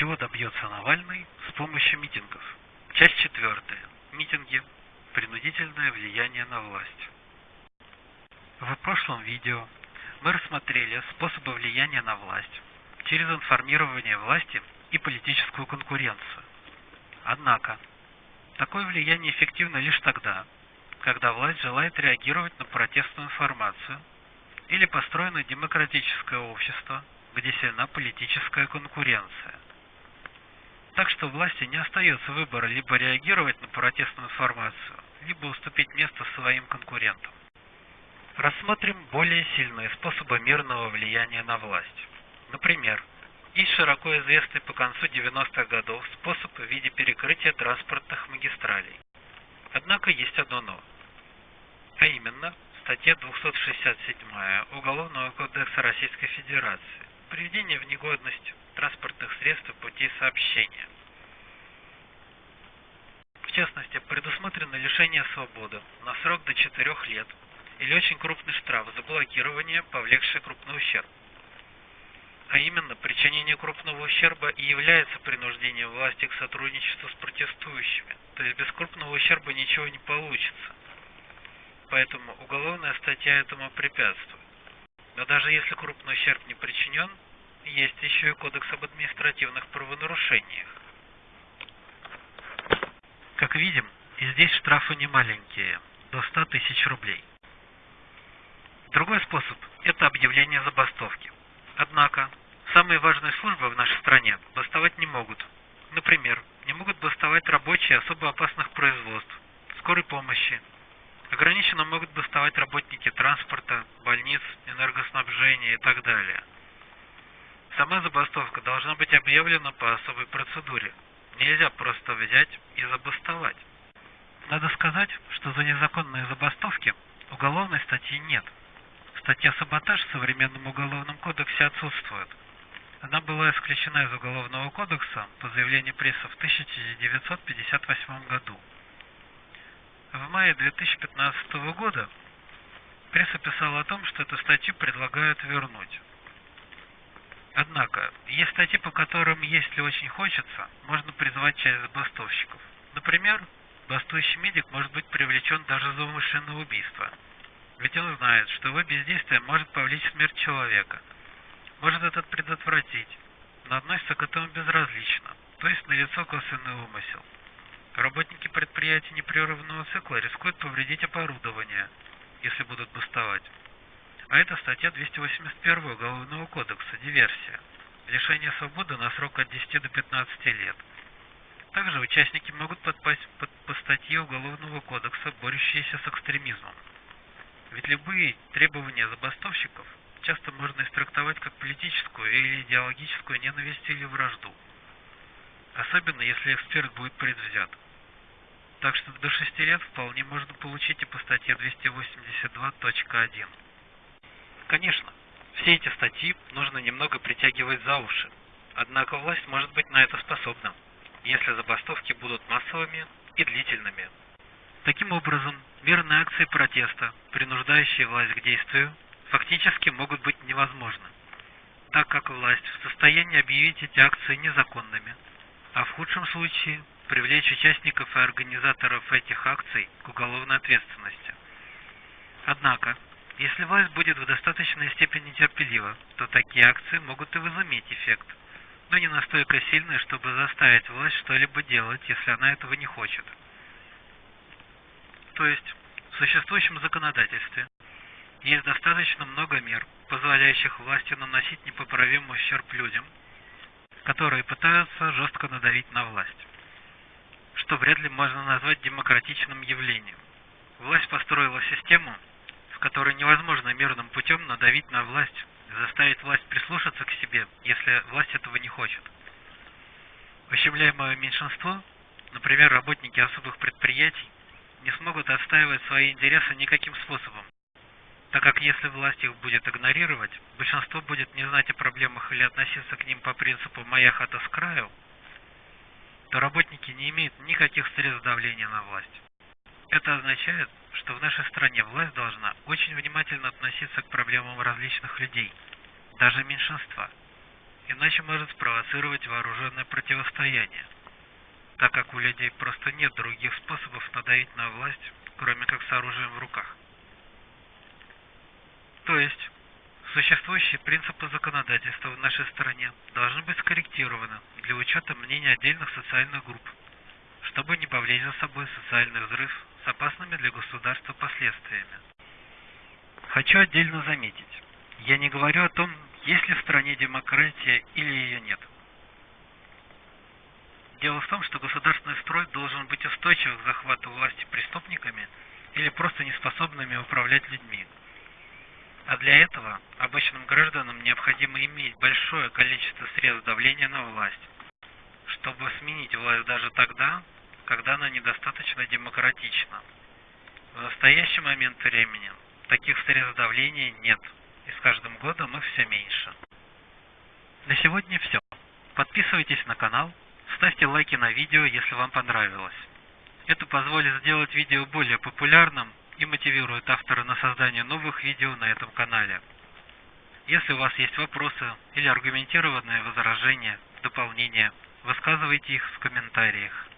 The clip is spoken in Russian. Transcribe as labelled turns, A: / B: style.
A: Чего добьется Навальный с помощью митингов? Часть четвертая. Митинги. Принудительное влияние на власть. В прошлом видео мы рассмотрели способы влияния на власть через информирование власти и политическую конкуренцию. Однако, такое влияние эффективно лишь тогда, когда власть желает реагировать на протестную информацию или построено демократическое общество, где сильна политическая конкуренция. Так что власти не остается выбора либо реагировать на протестную информацию, либо уступить место своим конкурентам. Рассмотрим более сильные способы мирного влияния на власть. Например, есть широко известный по концу 90-х годов способ в виде перекрытия транспортных магистралей. Однако есть одно но. А именно, статья 267 Уголовного кодекса Российской Федерации приведение в негодность транспортных средств путей сообщения. В частности, предусмотрено лишение свободы на срок до 4 лет или очень крупный штраф за блокирование, повлекшее крупный ущерб. А именно, причинение крупного ущерба и является принуждением власти к сотрудничеству с протестующими, то есть без крупного ущерба ничего не получится. Поэтому уголовная статья этому препятствует. Но даже если крупный ущерб не причинен, есть еще и кодекс об административных правонарушениях. Как видим, и здесь штрафы не маленькие, до 100 тысяч рублей. Другой способ – это объявление забастовки. Однако, самые важные службы в нашей стране бастовать не могут. Например, не могут бастовать рабочие особо опасных производств, скорой помощи. Ограниченно могут бастовать работники транспорта, больниц, энергоснабжения и так далее. Сама забастовка должна быть объявлена по особой процедуре. Нельзя просто взять и забастовать. Надо сказать, что за незаконные забастовки уголовной статьи нет – Статья «Саботаж» в современном уголовном кодексе отсутствует. Она была исключена из Уголовного кодекса по заявлению прессы в 1958 году. В мае 2015 года пресса писала о том, что эту статью предлагают вернуть. Однако, есть статьи, по которым, если очень хочется, можно призвать часть забастовщиков. Например, бастующий медик может быть привлечен даже за умышленное убийство – ведь он знает, что его бездействие может повлечь смерть человека, может этот предотвратить, но относится к этому безразлично, то есть налицо косвенный умысел. Работники предприятий непрерывного цикла рискуют повредить оборудование, если будут бастовать. А это статья 281 Уголовного кодекса, диверсия. Лишение свободы на срок от 10 до 15 лет. Также участники могут подпасть под, по статье Уголовного кодекса, борющиеся с экстремизмом. Ведь любые требования забастовщиков часто можно истрактовать как политическую или идеологическую ненависть или вражду. Особенно, если эксперт будет предвзят. Так что до 6 лет вполне можно получить и по статье 282.1. Конечно, все эти статьи нужно немного притягивать за уши. Однако власть может быть на это способна, если забастовки будут массовыми и длительными. Таким образом, мирные акции протеста, принуждающие власть к действию, фактически могут быть невозможны, так как власть в состоянии объявить эти акции незаконными, а в худшем случае привлечь участников и организаторов этих акций к уголовной ответственности. Однако, если власть будет в достаточной степени терпелива, то такие акции могут и возыметь эффект, но не настолько сильный, чтобы заставить власть что-либо делать, если она этого не хочет. То есть в существующем законодательстве есть достаточно много мер, позволяющих власти наносить непоправимый ущерб людям, которые пытаются жестко надавить на власть, что вряд ли можно назвать демократичным явлением. Власть построила систему, которой невозможно мирным путем надавить на власть, заставить власть прислушаться к себе, если власть этого не хочет. Ущемляемое меньшинство, например, работники особых предприятий, не смогут отстаивать свои интересы никаким способом, так как если власть их будет игнорировать, большинство будет не знать о проблемах или относиться к ним по принципу «моя хата с краю», то работники не имеют никаких средств давления на власть. Это означает, что в нашей стране власть должна очень внимательно относиться к проблемам различных людей, даже меньшинства, иначе может спровоцировать вооруженное противостояние, так как у людей просто нет других способов надавить на власть, кроме как с оружием в руках. То есть, существующие принципы законодательства в нашей стране должны быть скорректированы для учета мнений отдельных социальных групп, чтобы не повлечь за собой социальный взрыв с опасными для государства последствиями. Хочу отдельно заметить, я не говорю о том, есть ли в стране демократия или ее нет. Дело в том, что государственный строй должен быть устойчив к захвату власти преступниками или просто неспособными управлять людьми. А для этого обычным гражданам необходимо иметь большое количество средств давления на власть, чтобы сменить власть даже тогда, когда она недостаточно демократична. В настоящий момент времени таких средств давления нет, и с каждым годом их все меньше. На сегодня все. Подписывайтесь на канал, ставьте лайки на видео, если вам понравилось. Это позволит сделать видео более популярным и мотивирует автора на создание новых видео на этом канале. Если у вас есть вопросы или аргументированные возражения, дополнения, высказывайте их в комментариях.